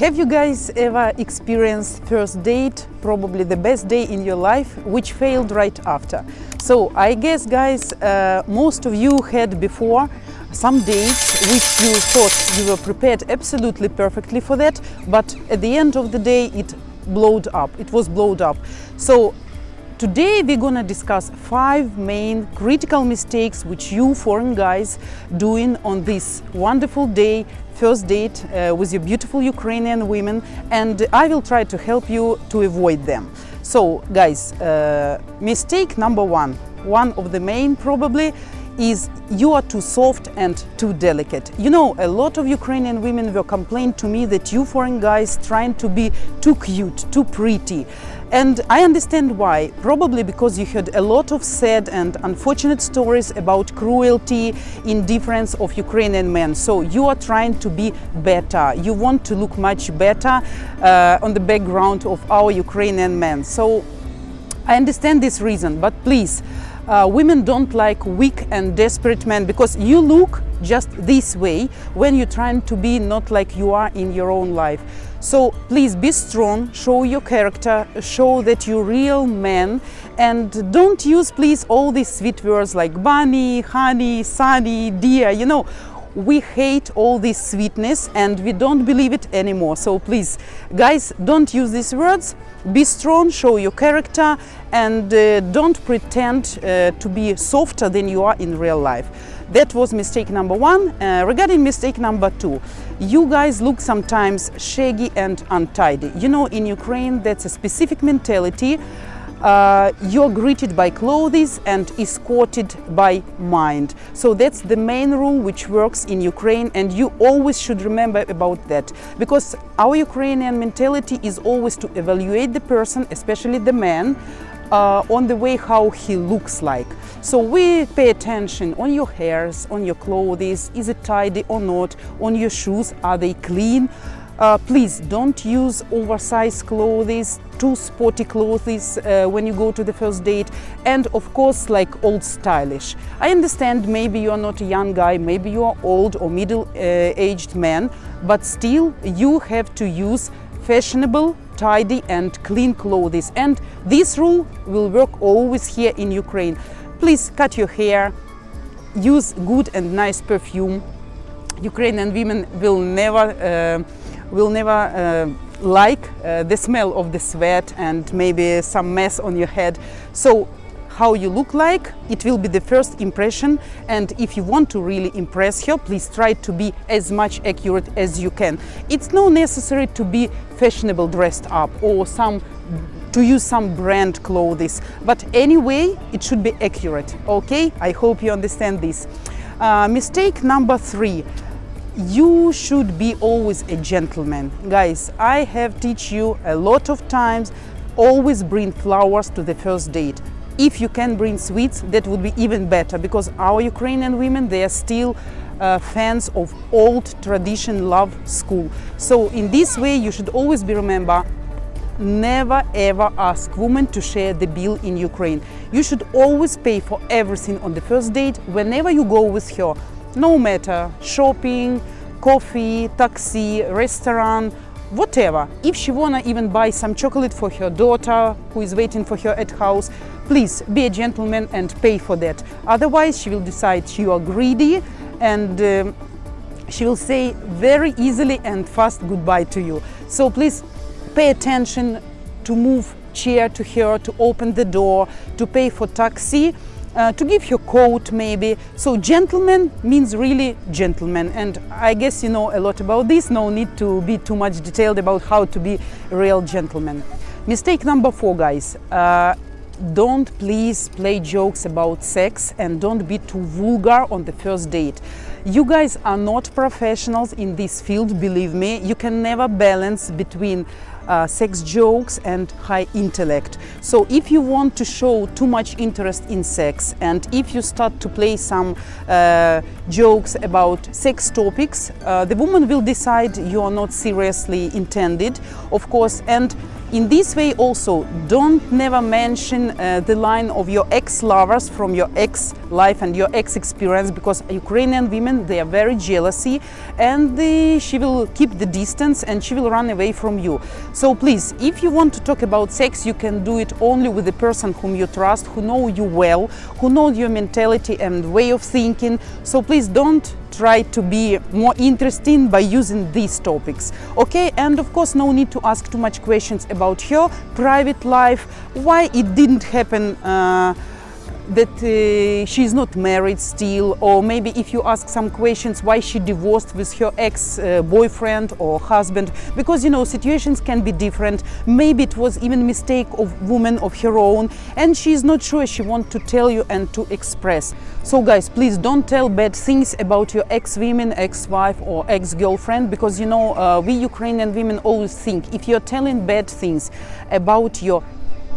Have you guys ever experienced first date, probably the best day in your life, which failed right after? So I guess guys, uh, most of you had before some dates which you thought you were prepared absolutely perfectly for that, but at the end of the day it blowed up, it was blowed up. So Today we're gonna discuss five main critical mistakes which you foreign guys doing on this wonderful day, first date uh, with your beautiful Ukrainian women and I will try to help you to avoid them. So guys, uh, mistake number one, one of the main probably is you are too soft and too delicate. You know, a lot of Ukrainian women will complain to me that you foreign guys trying to be too cute, too pretty. And I understand why, probably because you heard a lot of sad and unfortunate stories about cruelty, indifference of Ukrainian men. So you are trying to be better, you want to look much better uh, on the background of our Ukrainian men. So I understand this reason, but please, uh, women don't like weak and desperate men because you look just this way when you're trying to be not like you are in your own life. So please be strong, show your character, show that you're real man and don't use please all these sweet words like bunny, honey, sunny, dear, you know, we hate all this sweetness and we don't believe it anymore. So please, guys, don't use these words. Be strong, show your character and uh, don't pretend uh, to be softer than you are in real life. That was mistake number one. Uh, regarding mistake number two, you guys look sometimes shaggy and untidy. You know, in Ukraine, that's a specific mentality. Uh, you're greeted by clothes and escorted by mind. So that's the main rule which works in Ukraine and you always should remember about that because our Ukrainian mentality is always to evaluate the person, especially the man, uh, on the way how he looks like. So we pay attention on your hairs, on your clothes, is it tidy or not, on your shoes, are they clean? Uh, please don't use oversized clothes, too sporty clothes uh, when you go to the first date and of course like old stylish. I understand maybe you are not a young guy, maybe you are old or middle-aged uh, man, but still you have to use fashionable, tidy and clean clothes. And this rule will work always here in Ukraine. Please cut your hair, use good and nice perfume. Ukrainian women will never, uh, will never uh, like uh, the smell of the sweat and maybe some mess on your head. So how you look like, it will be the first impression and if you want to really impress her, please try to be as much accurate as you can. It's not necessary to be fashionable dressed up or some to use some brand clothes, but anyway, it should be accurate, okay? I hope you understand this. Uh, mistake number three, you should be always a gentleman. Guys, I have teach you a lot of times, always bring flowers to the first date. If you can bring sweets, that would be even better because our Ukrainian women, they are still uh, fans of old tradition love school. So in this way, you should always be remember, never ever ask women to share the bill in Ukraine. You should always pay for everything on the first date whenever you go with her, no matter shopping, coffee, taxi, restaurant, whatever. If she wanna even buy some chocolate for her daughter who is waiting for her at house, please be a gentleman and pay for that. Otherwise, she will decide you are greedy and um, she will say very easily and fast goodbye to you. So please pay attention to move chair to her, to open the door, to pay for taxi uh, to give her coat maybe. So gentleman means really gentleman and I guess you know a lot about this, no need to be too much detailed about how to be a real gentleman. Mistake number four guys, uh, don't please play jokes about sex and don't be too vulgar on the first date. You guys are not professionals in this field, believe me. You can never balance between uh, sex jokes and high intellect. So if you want to show too much interest in sex and if you start to play some uh, jokes about sex topics, uh, the woman will decide you are not seriously intended, of course, and in this way also, don't never mention uh, the line of your ex-lovers from your ex-life and your ex-experience because Ukrainian women they are very jealousy and she will keep the distance and she will run away from you. So please, if you want to talk about sex, you can do it only with the person whom you trust, who know you well, who know your mentality and way of thinking. So please don't try to be more interesting by using these topics. Okay and of course no need to ask too much questions about her private life why it didn't happen uh, that uh, she's not married still or maybe if you ask some questions why she divorced with her ex-boyfriend uh, or husband because you know situations can be different. Maybe it was even mistake of woman of her own and she's not sure she want to tell you and to express. So guys please don't tell bad things about your ex-women ex-wife or ex-girlfriend because you know uh, we Ukrainian women always think if you're telling bad things about your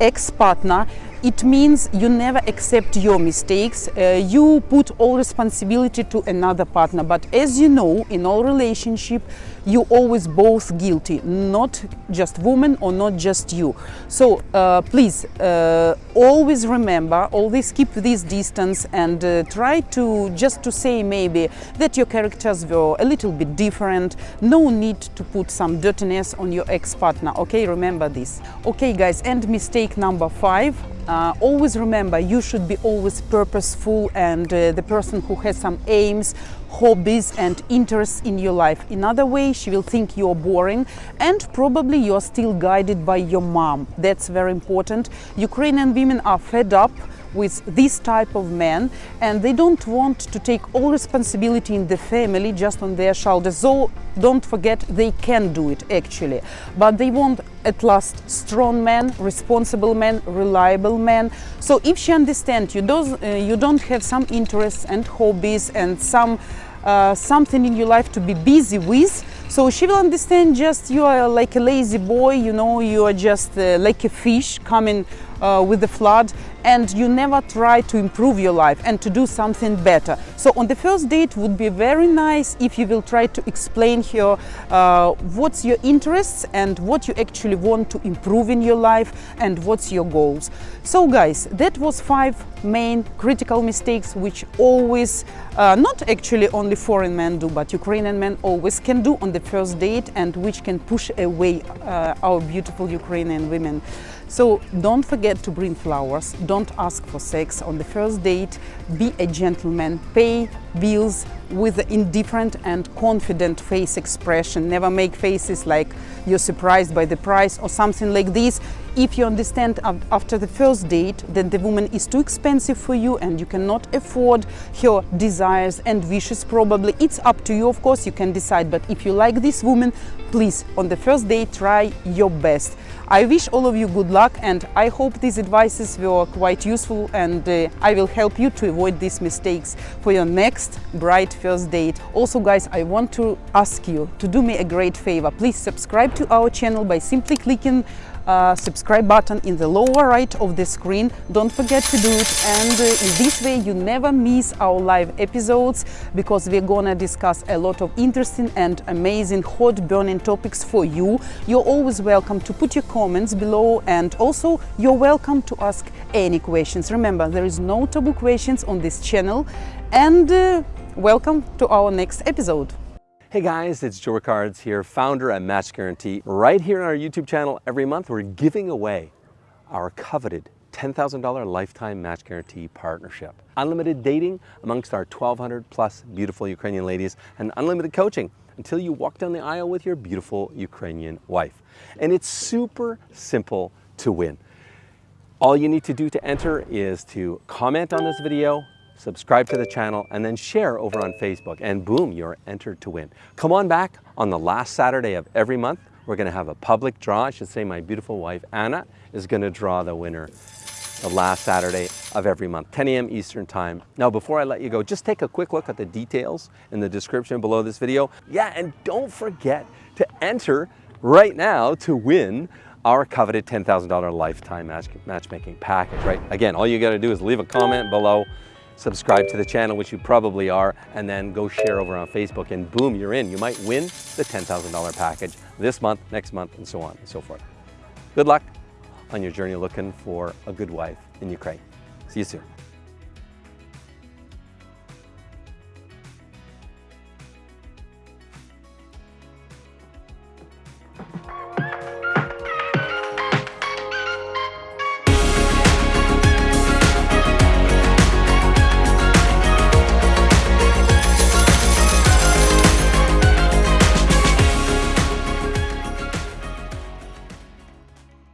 ex-partner it means you never accept your mistakes. Uh, you put all responsibility to another partner. But as you know in all relationship you always both guilty not just woman or not just you. So uh, please uh, always remember always keep this distance and uh, try to just to say maybe that your characters were a little bit different. No need to put some dirtiness on your ex-partner okay? Remember this. Okay guys and mistake number five uh, always remember you should be always purposeful and uh, the person who has some aims hobbies and interests in your life. In other way she will think you're boring and probably you're still guided by your mom. That's very important. Ukrainian women are fed up with this type of men and they don't want to take all responsibility in the family just on their shoulders so don't forget they can do it actually but they want at last strong men, responsible men, reliable men. so if she understands you don't uh, you don't have some interests and hobbies and some uh, something in your life to be busy with so she will understand just you are like a lazy boy you know you are just uh, like a fish coming uh, with the flood and you never try to improve your life and to do something better. So on the first date would be very nice if you will try to explain here uh, what's your interests and what you actually want to improve in your life and what's your goals. So guys, that was five main critical mistakes which always, uh, not actually only foreign men do, but Ukrainian men always can do on the first date and which can push away uh, our beautiful Ukrainian women. So don't forget to bring flowers, don't ask for sex on the first date, be a gentleman, pay bills with an indifferent and confident face expression. Never make faces like you're surprised by the price or something like this. If you understand after the first date that the woman is too expensive for you and you cannot afford her desires and wishes probably, it's up to you of course, you can decide. But if you like this woman, please on the first date try your best. I wish all of you good luck and I hope these advices were quite useful and uh, I will help you to avoid these mistakes for your next bright first date. Also guys, I want to ask you to do me a great favor. Please subscribe to our channel by simply clicking uh, subscribe button in the lower right of the screen. Don't forget to do it and uh, in this way you never miss our live episodes because we're gonna discuss a lot of interesting and amazing hot burning topics for you. You're always welcome to put your comments below and also you're welcome to ask any questions. Remember there is no taboo questions on this channel and uh, welcome to our next episode. Hey guys, it's Joe Ricards here, founder at Match Guarantee. Right here on our YouTube channel, every month we're giving away our coveted $10,000 lifetime match guarantee partnership. Unlimited dating amongst our 1,200 plus beautiful Ukrainian ladies and unlimited coaching until you walk down the aisle with your beautiful Ukrainian wife. And it's super simple to win. All you need to do to enter is to comment on this video, subscribe to the channel, and then share over on Facebook. And boom, you're entered to win. Come on back on the last Saturday of every month. We're gonna have a public draw. I should say my beautiful wife, Anna, is gonna draw the winner the last Saturday of every month, 10 a.m. Eastern Time. Now, before I let you go, just take a quick look at the details in the description below this video. Yeah, and don't forget to enter right now to win our coveted $10,000 lifetime match matchmaking package, right? Again, all you gotta do is leave a comment below, subscribe to the channel, which you probably are, and then go share over on Facebook and boom, you're in. You might win the $10,000 package this month, next month, and so on and so forth. Good luck on your journey looking for a good wife in Ukraine. See you soon.